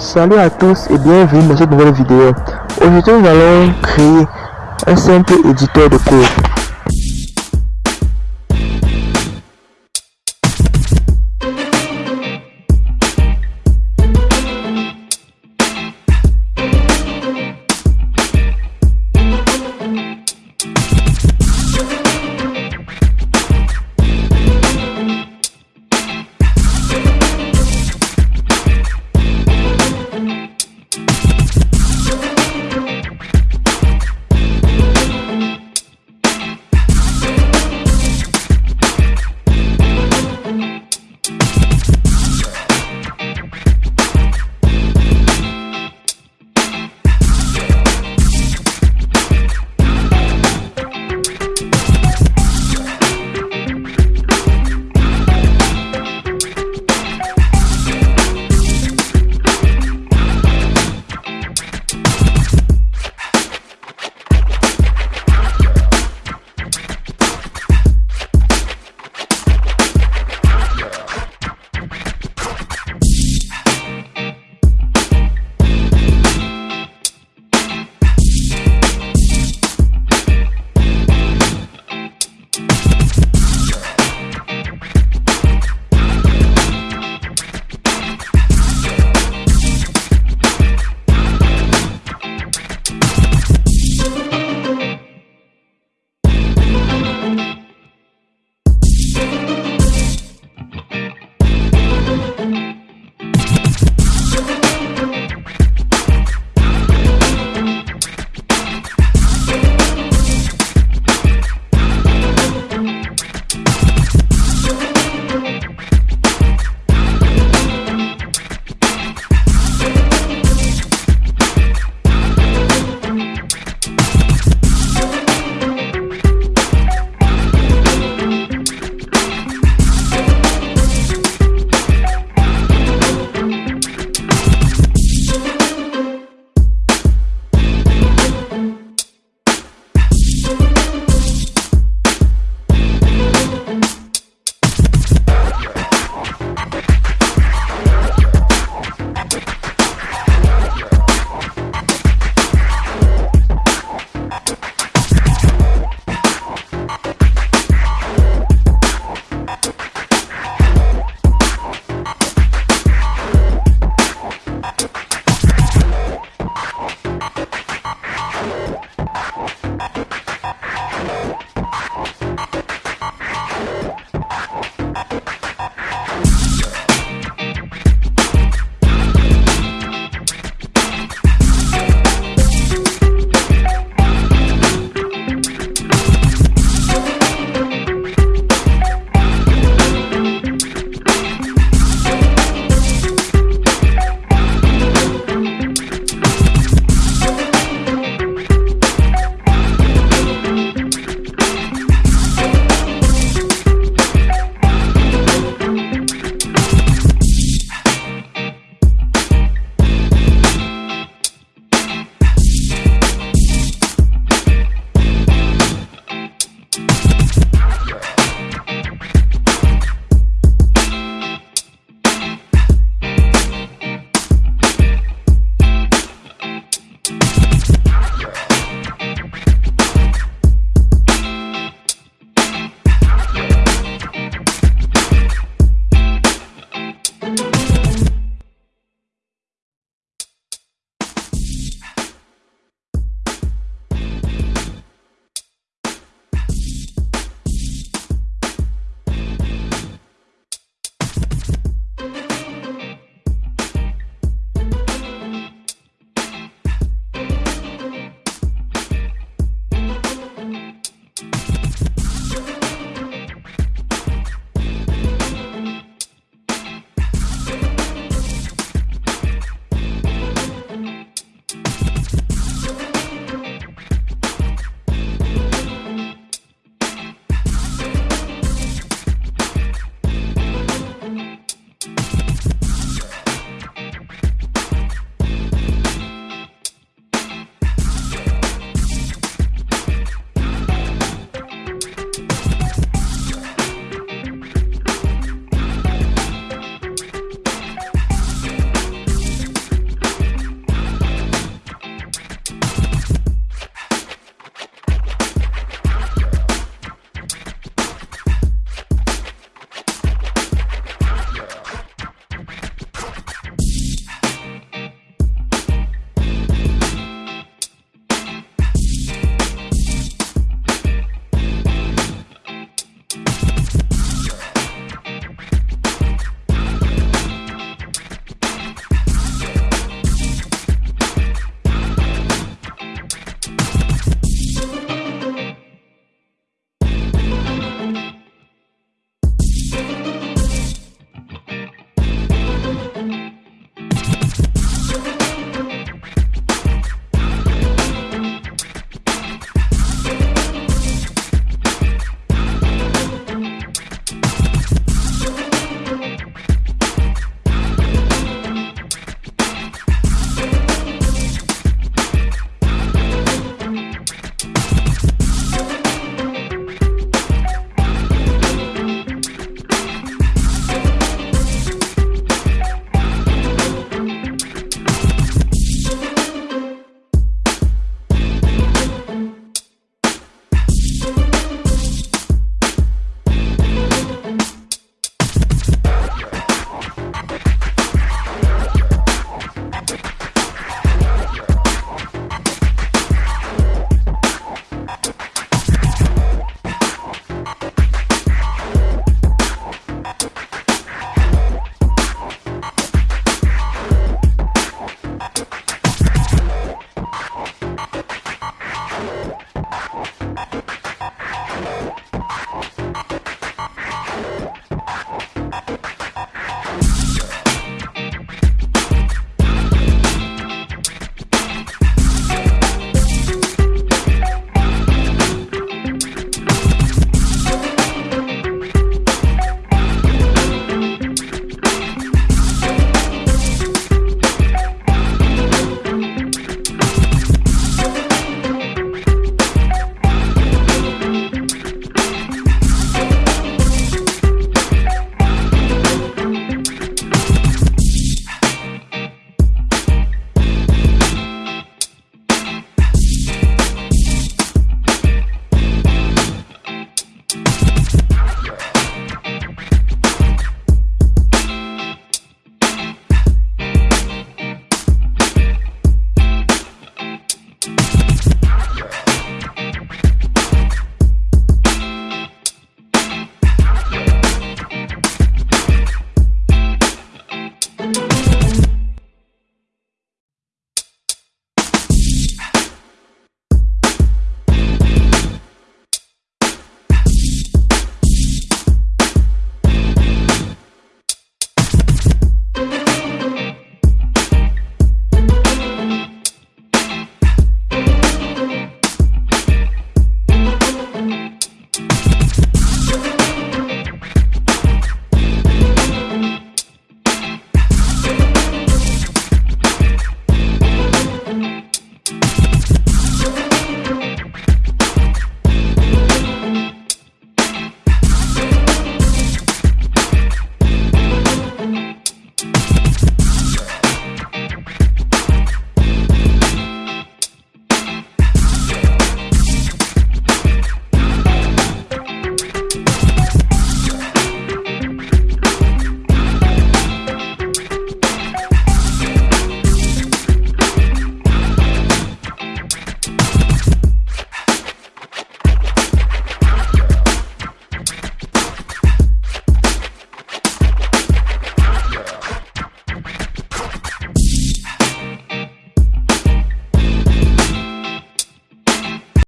Salut à tous et bienvenue dans cette nouvelle vidéo. Aujourd'hui nous allons créer un simple éditeur de code.